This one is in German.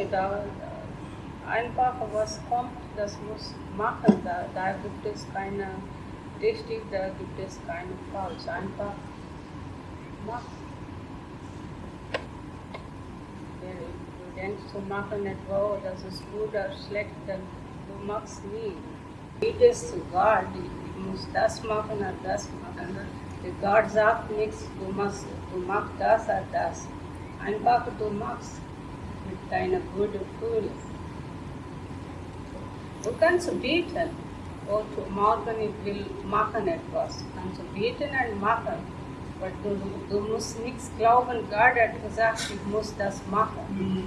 Nee, da äh, einfach was kommt, das muss machen. Da, da gibt es keine richtig, da gibt es keine falsch. Einfach machen. Du denkst, zu machen etwa, das ist gut oder schlecht, dann du machst nie. Zu Gott, ich muss das machen oder das machen. Der Gott sagt nichts, du machst, du machst das oder das. Einfach du machst deiner guten Gefühl. Du kannst beten. Oh, morgen ich will machen etwas. Kannst beten und machen. Aber du, du musst nichts glauben, Gott hat gesagt, ich muss das machen.